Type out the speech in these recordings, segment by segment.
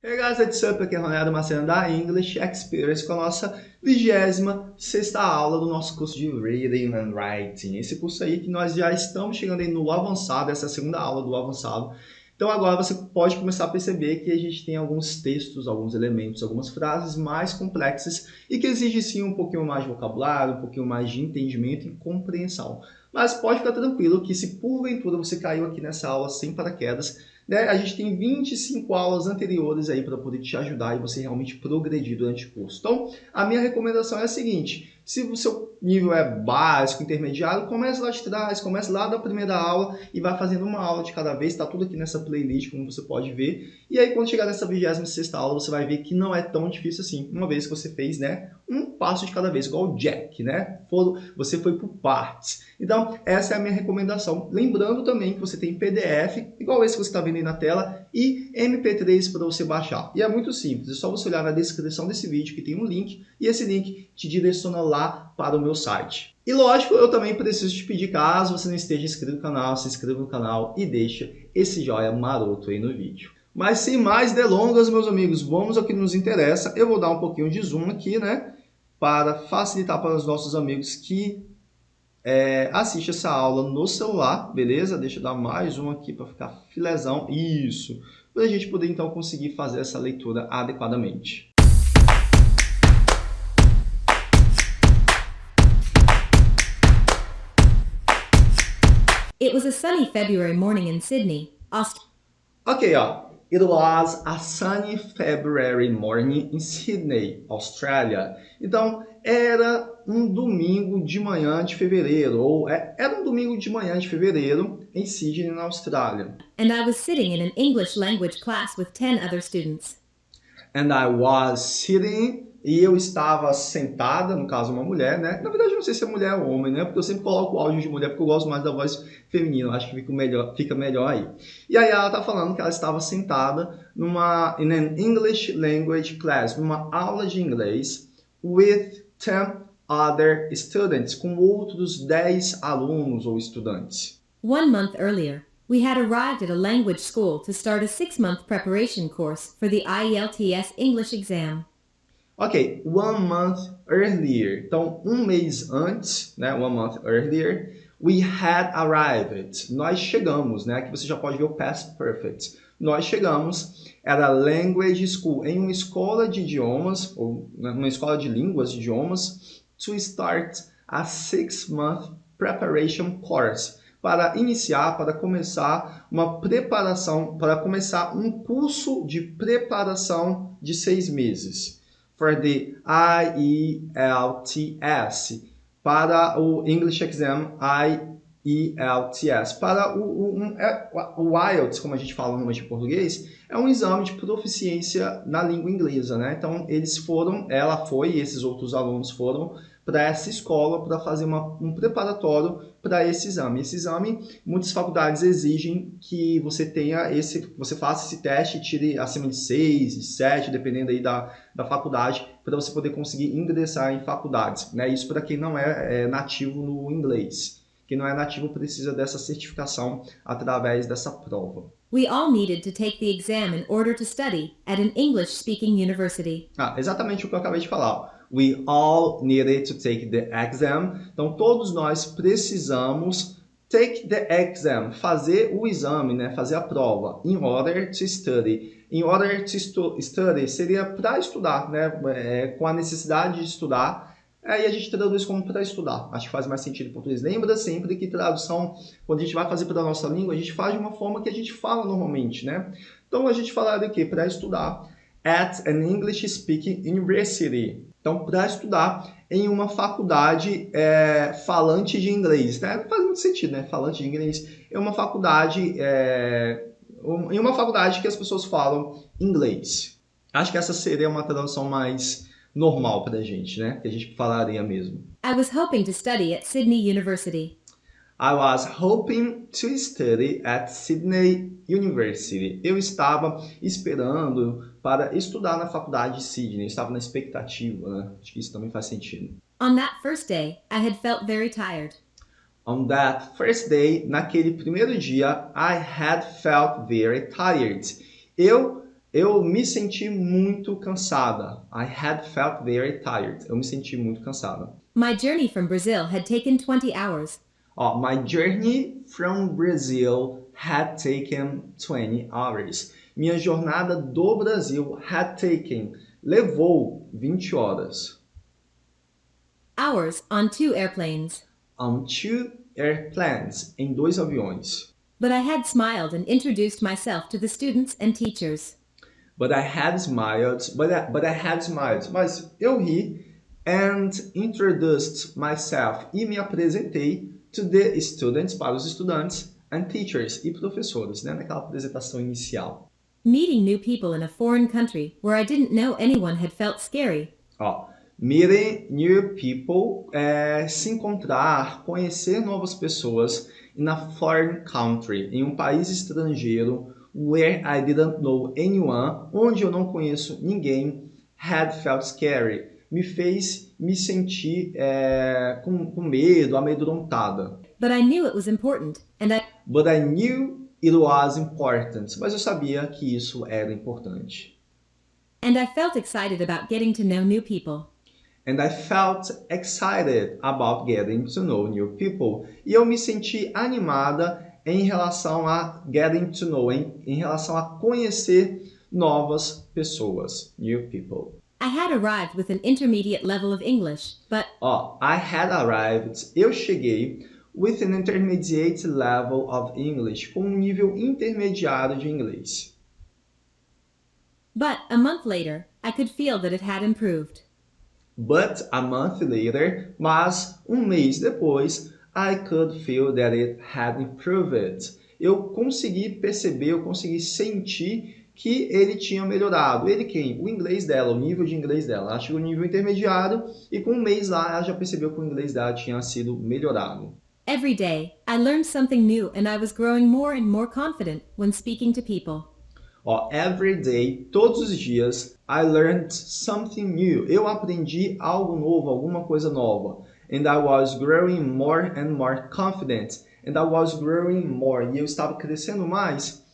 Hey guys, what's up? Aqui é Ronaldo Marcelo da English Experience com a nossa 26 aula do nosso curso de Reading and Writing. Esse curso aí que nós já estamos chegando aí no avançado, essa é a segunda aula do avançado. Então agora você pode começar a perceber que a gente tem alguns textos, alguns elementos, algumas frases mais complexas e que exigem sim um pouquinho mais de vocabulário, um pouquinho mais de entendimento e compreensão. Mas pode ficar tranquilo que se porventura você caiu aqui nessa aula sem paraquedas, né? A gente tem 25 aulas anteriores aí para poder te ajudar e você realmente progredir durante o curso. Então, a minha recomendação é a seguinte, se o seu nível é básico, intermediário, comece lá de trás, comece lá da primeira aula e vai fazendo uma aula de cada vez, está tudo aqui nessa playlist, como você pode ver. E aí, quando chegar nessa 26ª aula, você vai ver que não é tão difícil assim, uma vez que você fez, né, um passo de cada vez, igual o Jack, né? você foi por partes. Então, essa é a minha recomendação. Lembrando também que você tem PDF, igual esse que você está vendo aí na tela, e MP3 para você baixar. E é muito simples, é só você olhar na descrição desse vídeo que tem um link, e esse link te direciona lá para o meu site. E lógico, eu também preciso te pedir, caso você não esteja inscrito no canal, se inscreva no canal e deixa esse joinha maroto aí no vídeo. Mas sem mais delongas, meus amigos, vamos ao que nos interessa. Eu vou dar um pouquinho de zoom aqui, né? Para facilitar para os nossos amigos que é, assiste essa aula no celular, beleza? Deixa eu dar mais um aqui para ficar filezão. Isso! Para a gente poder, então, conseguir fazer essa leitura adequadamente. It was a sunny February morning in Sydney, Aust Ok, ó. It was a sunny February morning in Sydney, Austrália. Então, era um domingo de manhã de fevereiro, ou é, era um domingo de manhã de fevereiro em Sydney, na Austrália. And I was sitting in an English language class with 10 other students. And I was sitting e eu estava sentada, no caso uma mulher, né? Na verdade, não sei se é mulher ou homem, né? Porque eu sempre coloco o áudio de mulher porque eu gosto mais da voz feminina, acho que fica melhor, fica melhor aí. E aí ela tá falando que ela estava sentada numa in an English language class, numa aula de inglês with 10 other students, com outros 10 alunos ou estudantes. One month earlier, we had arrived at a language school to start a six-month preparation course for the IELTS English exam. Ok, one month earlier. Então, um mês antes, né, one month earlier, we had arrived. Nós chegamos, né? Aqui você já pode ver o past perfect. Nós chegamos, era language school, em uma escola de idiomas, ou né, uma escola de línguas, de idiomas, to start a six-month preparation course, para iniciar, para começar uma preparação, para começar um curso de preparação de seis meses for the IELTS, para o English Exam IELTS. Para o, o, um, é, o IELTS, como a gente fala no em português, é um exame de proficiência na língua inglesa, né? Então, eles foram, ela foi e esses outros alunos foram para essa escola para fazer uma, um preparatório para esse exame. Esse exame, muitas faculdades exigem que você tenha esse, você faça esse teste tire acima de 6, de 7, dependendo aí da, da faculdade, para você poder conseguir ingressar em faculdades. Né? Isso para quem não é, é nativo no inglês. Quem não é nativo precisa dessa certificação através dessa prova. We all needed to take the exam in order to study at an English-speaking university. Ah, exatamente o que eu acabei de falar. We all needed to take the exam. Então, todos nós precisamos take the exam, fazer o exame, né? fazer a prova, in order to study. In order to study seria para estudar, né? É, com a necessidade de estudar. Aí a gente traduz como para estudar. Acho que faz mais sentido em português. Lembra sempre que tradução, quando a gente vai fazer para a nossa língua, a gente faz de uma forma que a gente fala normalmente, né? Então a gente fala de quê? Para estudar. At an English Speaking University. Então, para estudar em uma faculdade é, falante de inglês, né? Não faz muito sentido, né? Falante de inglês é uma faculdade, é, em uma faculdade que as pessoas falam inglês. Acho que essa seria uma tradução mais normal para a gente, né? Que a gente falaria mesmo. I was hoping to study at Sydney University. I was hoping to study at Sydney University. Eu estava esperando para estudar na faculdade de Sydney. Eu estava na expectativa, né? Acho que isso também faz sentido. On that first day, I had felt very tired. On that first day, naquele primeiro dia, I had felt very tired. Eu Eu me senti muito cansada. I had felt very tired. Eu me senti muito cansada. My journey from Brazil had taken 20 hours. My journey from Brazil had taken 20 hours. Minha jornada do Brasil had taken, levou 20 horas. Hours on two airplanes. On two airplanes, em dois aviões. But I had smiled and introduced myself to the students and teachers. But I had smiled, but I, but I had smiled. Mas eu ri and introduced myself e me apresentei to the students, para os estudantes, and teachers, e professores, né, naquela apresentação inicial. Meeting new people in a foreign country where I didn't know anyone had felt scary. Ó, meeting new people é se encontrar, conhecer novas pessoas in a foreign country, em um país estrangeiro where I didn't know anyone, onde eu não conheço ninguém, had felt scary, me fez me sentir é, com, com medo, amedrontada. But I knew it was important, and I But I knew it was important. Mas eu sabia que isso era importante. and I felt excited about getting to know new people. And I felt excited about getting to know new people. E eu me senti animada em relação a getting to know, em, em relação a conhecer novas pessoas, new people. I had arrived with an intermediate level of English, but Ó, I had arrived, eu cheguei with an intermediate level of English, com um nível intermediário de inglês. but a month later, I could feel that it had improved. But a month later, mas um mês depois, I could feel that it had improved. Eu consegui perceber, eu consegui sentir que ele tinha melhorado. Ele quem? O inglês dela, o nível de inglês dela. Ela chegou no nível intermediário e com um mês lá ela já percebeu que o inglês dela tinha sido melhorado. Every day, I learned something new and I was growing more and more confident when speaking to people. Ó, every day, todos os dias, I learned something new. Eu aprendi algo novo, alguma coisa nova. And I was growing more and more confident. And I was growing more. E eu estava crescendo mais.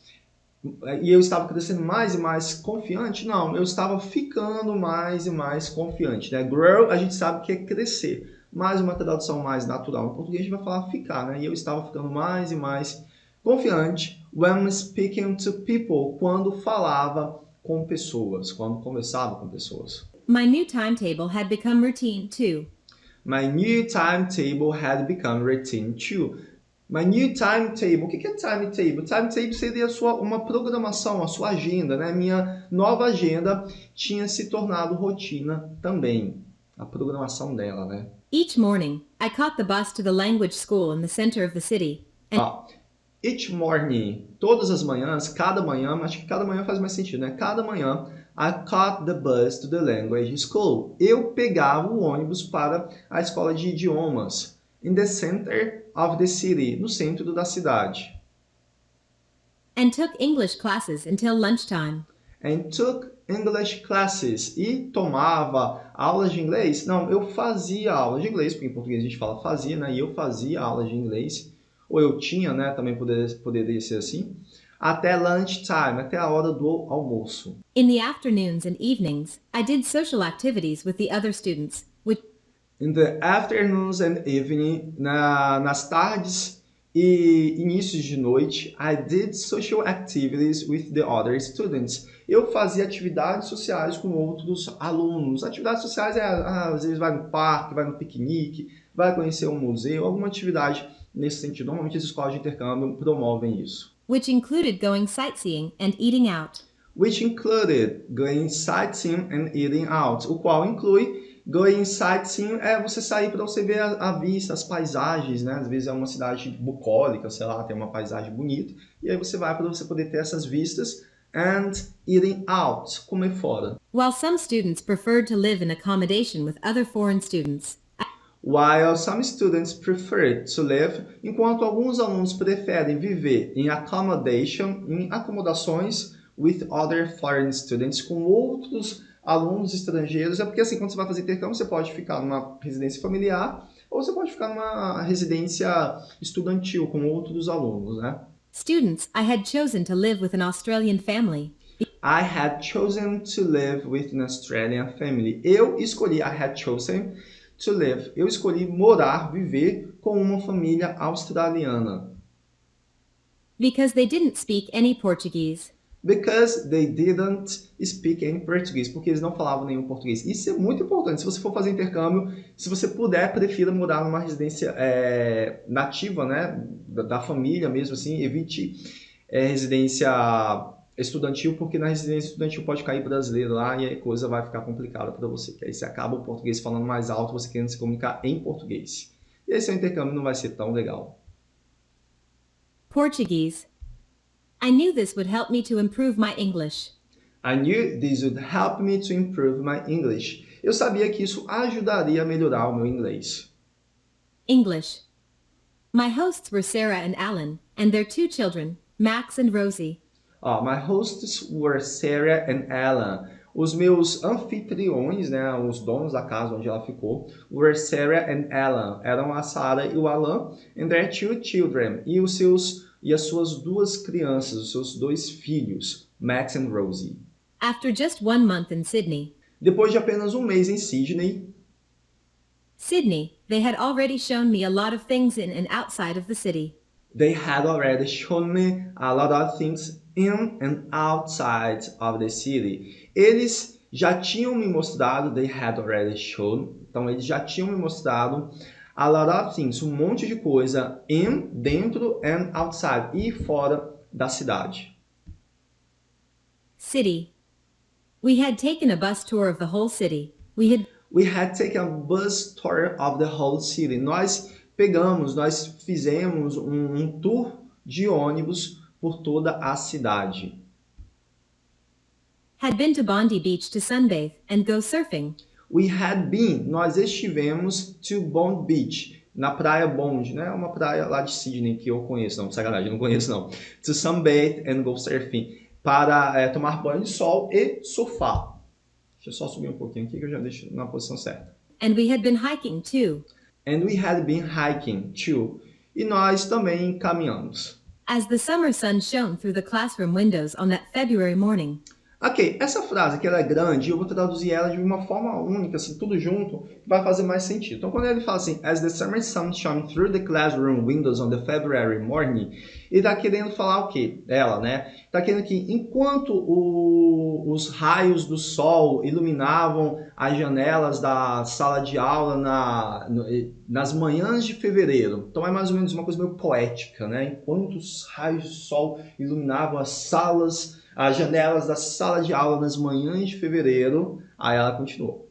E eu estava crescendo mais e mais confiante? Não, eu estava ficando mais e mais confiante. Né? Grow, a gente sabe que é crescer. Mais uma tradução mais natural. Em português a gente vai falar ficar, né? E eu estava ficando mais e mais confiante when speaking to people, quando falava com pessoas, quando conversava com pessoas. My new timetable had become routine too. My new timetable had become routine too. My new timetable, o que é timetable? Timetable seria a sua, uma programação, a sua agenda, né? Minha nova agenda tinha se tornado rotina também. A programação dela, né? Each morning, I caught the bus to the language school in the center of the city. And Ó, each morning, todas as manhãs, cada manhã, acho que cada manhã faz mais sentido, né? Cada manhã, I caught the bus to the language school. Eu pegava o ônibus para a escola de idiomas. In the center of the city, no centro da cidade. and took English classes until lunchtime. And took English classes. E tomava aulas de inglês? Não, eu fazia aulas de inglês, porque em português a gente fala fazia, né? E eu fazia aulas de inglês. Ou eu tinha, né? Também poderia, poderia ser assim. Até lunchtime, até a hora do almoço. In the afternoons and evenings, I did social activities with the other students, In the afternoons and evening, na, nas tardes e inícios de noite, I did social activities with the other students. Eu fazia atividades sociais com outros alunos. Atividades sociais é, ah, às vezes, vai no parque, vai no piquenique, vai conhecer um museu, alguma atividade nesse sentido. Normalmente as escolas de intercâmbio promovem isso. which included going sightseeing and eating out. Which included going sightseeing and eating out. O qual inclui Going sightseeing é você sair para você ver a, a, vista, as paisagens, né? Às vezes é uma cidade bucólica, sei lá, tem uma paisagem bonita, e aí você vai para você poder ter essas vistas and eating out, comer fora. While some students preferred to live in accommodation with other foreign students, While some students prefer to live, enquanto alguns alunos preferem viver em accommodation, em acomodações with other foreign students, com outros alunos estrangeiros, é porque assim, quando você vai fazer intercâmbio, você pode ficar numa residência familiar ou você pode ficar numa residência estudantil com outros alunos, né? students I had chosen to live with an Australian family. I had chosen to live with an Australian family. Eu escolhi, I had chosen to live. Eu escolhi morar, viver com uma família australiana. Because they didn't speak any Portuguese. Because they didn't speak any Portuguese. Porque eles não falavam nenhum português. Isso é muito importante. Se você for fazer intercâmbio, se você puder, prefira morar numa residência é, nativa, né? Da, da, família mesmo, assim. Evite é, residência estudantil, porque na residência estudantil pode cair brasileiro lá e a coisa vai ficar complicada para você. Que aí você acaba o português falando mais alto, você querendo se comunicar em português. E aí seu intercâmbio não vai ser tão legal. Portuguese. I knew this would help me to improve my English. I knew this would help me to improve my English. Eu sabia que isso ajudaria a melhorar o meu inglês. English. My hosts were Sarah and Alan, and their two children, Max and Rosie. Oh, my hosts were Sarah and Alan. Os meus anfitriões, né, os donos da casa onde ela ficou, were Sarah and Alan. Eram a Sarah e o Alan, and their two children. E os seus e as suas duas crianças, os seus dois filhos, Max and Rosie. After just one month in Sydney. Depois de apenas um mês em Sydney. Sydney, they had already shown me a lot of things in and outside of the city. They had already shown me a lot of things in and outside of the city. Eles já tinham me mostrado, they had already shown, então eles já tinham me mostrado a lot of things, um monte de coisa in, dentro and outside, e fora da cidade. City. We had taken a bus tour of the whole city. We had We had taken a bus tour of the whole city. Nós pegamos, nós fizemos um, um tour de ônibus por toda a cidade. Had been to Bondi Beach to sunbathe and go surfing. We had been, nós estivemos to Bond Beach, na praia Bond, né? Uma praia lá de Sydney que eu conheço, não, sacanagem, não conheço não. To sunbathe and go surfing, para é, tomar banho de sol e surfar. Deixa eu só subir um pouquinho aqui que eu já deixo na posição certa. And we had been hiking too. And we had been hiking too. E nós também caminhamos. As the summer sun shone through the classroom windows on that February morning. Ok, essa frase que ela é grande, eu vou traduzir ela de uma forma única, assim, tudo junto, vai fazer mais sentido. Então, quando ele fala assim, as the summer sun shone through the classroom windows on the February morning, ele está querendo falar o quê? Ela, né? Está querendo que enquanto o, os raios do sol iluminavam as janelas da sala de aula na, no, nas manhãs de fevereiro, então é mais ou menos uma coisa meio poética, né? Enquanto os raios do sol iluminavam as salas as janelas da sala de aula nas manhãs de fevereiro. Aí ela continuou.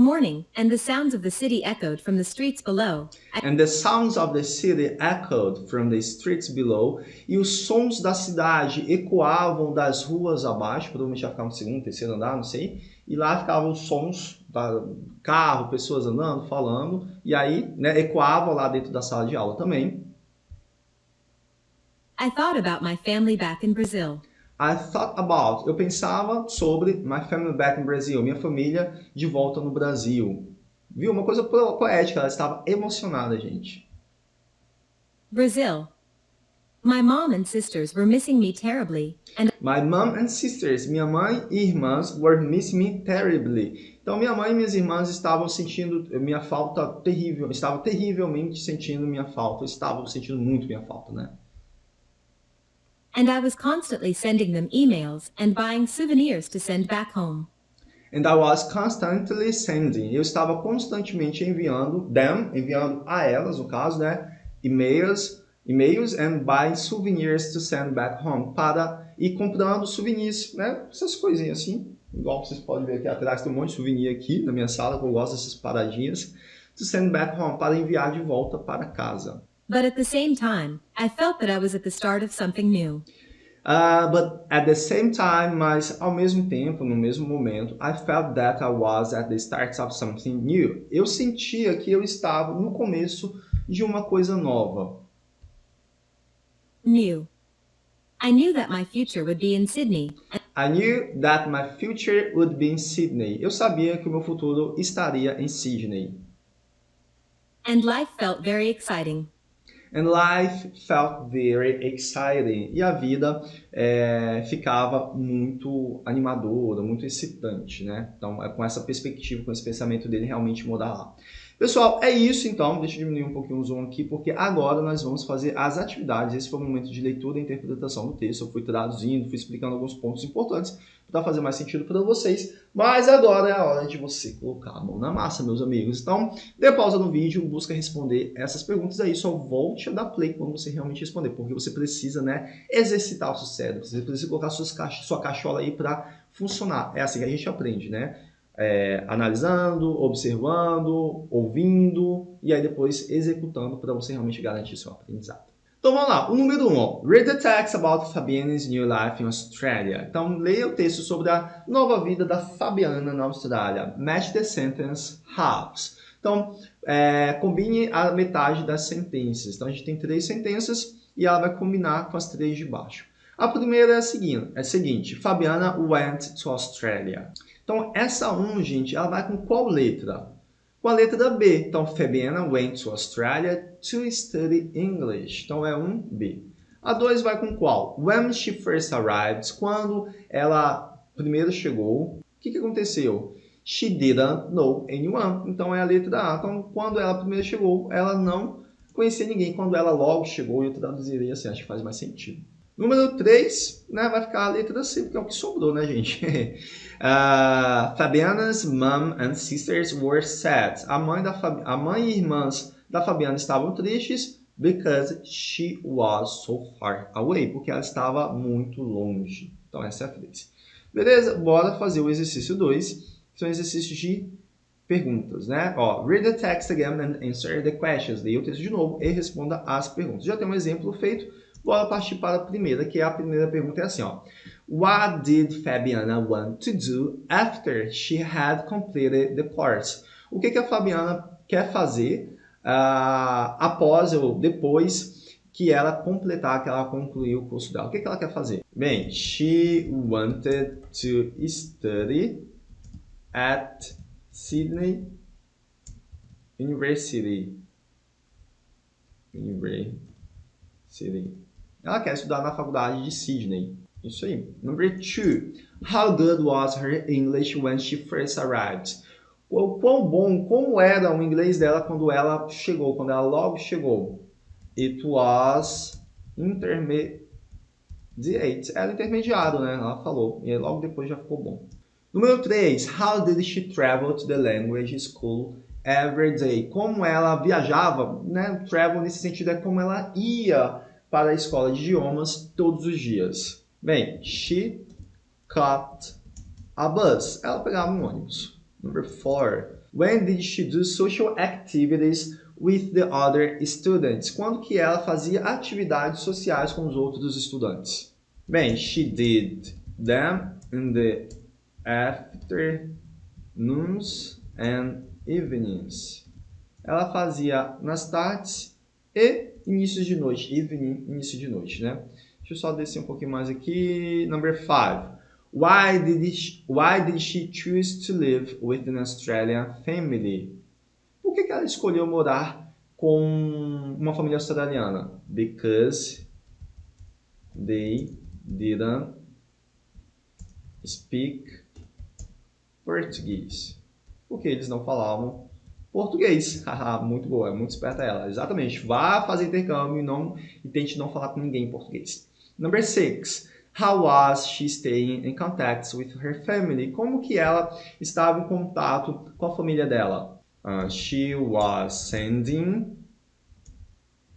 Morning, and the sounds of the city echoed from the streets below. And the sounds of the city echoed from the streets below. E os sons da cidade ecoavam das ruas abaixo, provavelmente ia ficar no segundo, terceiro andar, não sei. E lá ficavam os sons da carro, pessoas andando, falando. E aí, né, ecoavam lá dentro da sala de aula também. I thought about my family back in Brazil. I thought about, eu pensava sobre my family back in Brazil, minha família de volta no Brasil. Viu? Uma coisa poética, ela estava emocionada, gente. Brazil. My mom and sisters were missing me terribly. And My mom and sisters, minha mãe e irmãs, were missing me terribly. Então minha mãe e minhas irmãs estavam sentindo minha falta terrível, estavam terrivelmente sentindo minha falta, estavam sentindo muito minha falta, né? And I was constantly sending them emails and buying souvenirs to send back home. And I was constantly sending. Eu estava constantemente enviando them, enviando a elas, no caso, né, e-mails, e-mails and buying souvenirs to send back home para ir comprando souvenirs, né, essas coisinhas assim. Igual vocês podem ver aqui atrás tem um monte de souvenir aqui na minha sala, que eu gosto dessas paradinhas. To send back home, para enviar de volta para casa. But at the same time, I felt that I was at the start of something new. Uh, but at the same time, mas ao mesmo tempo, no mesmo momento, I felt that I was at the start of something new. Eu sentia que eu estava no começo de uma coisa nova. New. I knew that my future would be in Sydney. I knew that my future would be in Sydney. Eu sabia que o meu futuro estaria em Sydney. And life felt very exciting. And life felt very exciting. E a vida é, ficava muito animadora, muito excitante, né? Então, é com essa perspectiva, com esse pensamento dele realmente mudar lá. Pessoal, é isso então. Deixa eu diminuir um pouquinho o zoom aqui, porque agora nós vamos fazer as atividades. Esse foi o momento de leitura e interpretação do texto. Eu fui traduzindo, fui explicando alguns pontos importantes para fazer mais sentido para vocês. Mas agora é a hora de você colocar a mão na massa, meus amigos. Então, dê pausa no vídeo, busca responder essas perguntas aí. Só volte a dar play quando você realmente responder, porque você precisa né, exercitar o seu cérebro. Você precisa colocar suas caixa, sua caixola aí para funcionar. É assim que a gente aprende, né? É, analisando, observando, ouvindo e aí depois executando para você realmente garantir seu aprendizado. Então vamos lá, o número 1, um, read the text about Fabiana's new life in Australia. Então leia o texto sobre a nova vida da Fabiana na Austrália. Match the sentence halves. Então é, combine a metade das sentenças. Então a gente tem três sentenças e ela vai combinar com as três de baixo. A primeira é a seguinte, é a seguinte Fabiana went to Australia. Então, essa 1, gente, ela vai com qual letra? Com a letra B. Então, Fabiana went to Australia to study English. Então, é um B. A 2 vai com qual? When she first arrived. Quando ela primeiro chegou. O que, que aconteceu? She didn't know anyone. Então, é a letra A. Então, quando ela primeiro chegou, ela não conhecia ninguém. Quando ela logo chegou, eu traduziria assim, acho que faz mais sentido. Número 3, né, vai ficar a letra C, porque é o que sobrou, né, gente? uh, Fabiana's mom and sisters were sad. A mãe, da Fabi a mãe e irmãs da Fabiana estavam tristes because she was so far away, porque ela estava muito longe. Então, essa é a frase. Beleza? Bora fazer o exercício 2, que são exercícios de perguntas, né? Ó, read the text again and answer the questions. Leia o texto de novo e responda as perguntas. Já tem um exemplo feito Bora partir para a primeira, que é a primeira pergunta é assim, ó. What did Fabiana want to do after she had completed the course? O que, que a Fabiana quer fazer uh, após ou depois que ela completar, que ela concluir o curso dela? O que, que ela quer fazer? Bem, she wanted to study at Sydney University. University. Ela quer estudar na faculdade de Sydney. Isso aí. Number two. How good was her English when she first arrived? O quão bom, como era o inglês dela quando ela chegou, quando ela logo chegou? It was intermediate. Era intermediário, né? Ela falou. E logo depois já ficou bom. Número 3. How did she travel to the language school every day? Como ela viajava, né? Travel nesse sentido é como ela ia para a escola de idiomas todos os dias. Bem, she caught a bus. Ela pegava um ônibus. Number four. When did she do social activities with the other students? Quando que ela fazia atividades sociais com os outros estudantes? Bem, she did them in the afternoons and evenings. Ela fazia nas tardes e inícios de noite, evening, início de noite, né? Deixa eu só descer um pouquinho mais aqui. Number five. Why did she, why did she choose to live with an Australian family? Por que, que ela escolheu morar com uma família australiana? Because they didn't speak Portuguese. Porque eles não falavam português. muito boa, é muito esperta ela. Exatamente. Vá fazer intercâmbio e, não, e tente não falar com ninguém em português. Number six. How was she staying in contact with her family? Como que ela estava em contato com a família dela? Uh, she was sending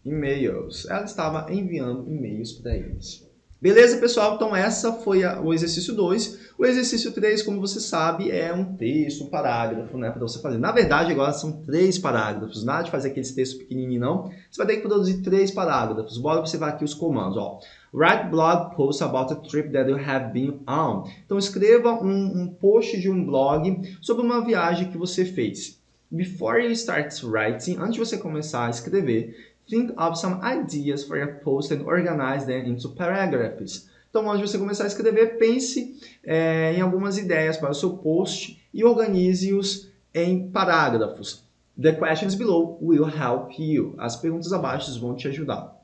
emails. Ela estava enviando e-mails para eles. Beleza, pessoal? Então, essa foi a, o exercício 2. O exercício 3, como você sabe, é um texto, um parágrafo, né, para você fazer. Na verdade, agora são três parágrafos. Nada de fazer aqueles textos pequenininhos, não. Você vai ter que produzir três parágrafos. Bora observar aqui os comandos, ó. Write blog post about a trip that you have been on. Então, escreva um, um post de um blog sobre uma viagem que você fez. Before you start writing, antes de você começar a escrever, Think of some ideas for your post and organize them into paragraphs. Então, antes de você começar a escrever, pense é, em algumas ideias para o seu post e organize-os em parágrafos. The questions below will help you. As perguntas abaixo vão te ajudar.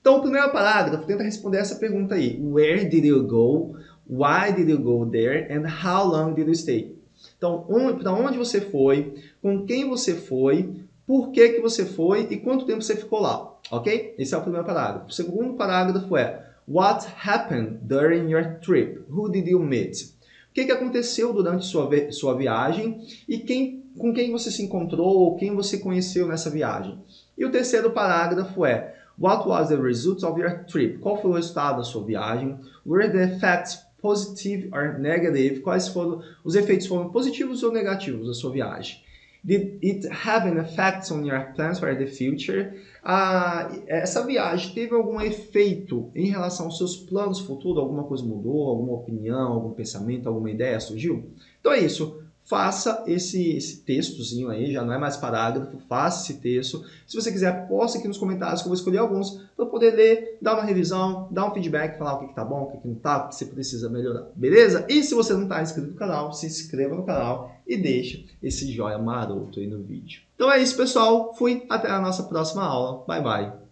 Então, o primeiro parágrafo tenta responder essa pergunta aí. Where did you go? Why did you go there? And how long did you stay? Então, para onde você foi? Com quem você foi? Por que, que você foi? E quanto tempo você ficou lá? Ok? Esse é o primeiro parágrafo. O segundo parágrafo é What happened during your trip? Who did you meet? O que, que aconteceu durante sua, sua viagem e quem, com quem você se encontrou ou quem você conheceu nessa viagem? E o terceiro parágrafo é What was the result of your trip? Qual foi o resultado da sua viagem? Were the effects positive or negative? Quais foram os efeitos foram positivos ou negativos da sua viagem? Did it have an effect on your plans for the future? Ah, essa viagem teve algum efeito em relação aos seus planos futuros? Alguma coisa mudou? Alguma opinião? Algum pensamento? Alguma ideia surgiu? Então é isso faça esse, esse textozinho aí, já não é mais parágrafo, faça esse texto. Se você quiser, posta aqui nos comentários que eu vou escolher alguns para poder ler, dar uma revisão, dar um feedback, falar o que, está bom, o que, que não está, o que você precisa melhorar, beleza? E se você não está inscrito no canal, se inscreva no canal e deixa esse joia maroto aí no vídeo. Então é isso, pessoal. Fui, até a nossa próxima aula. Bye, bye.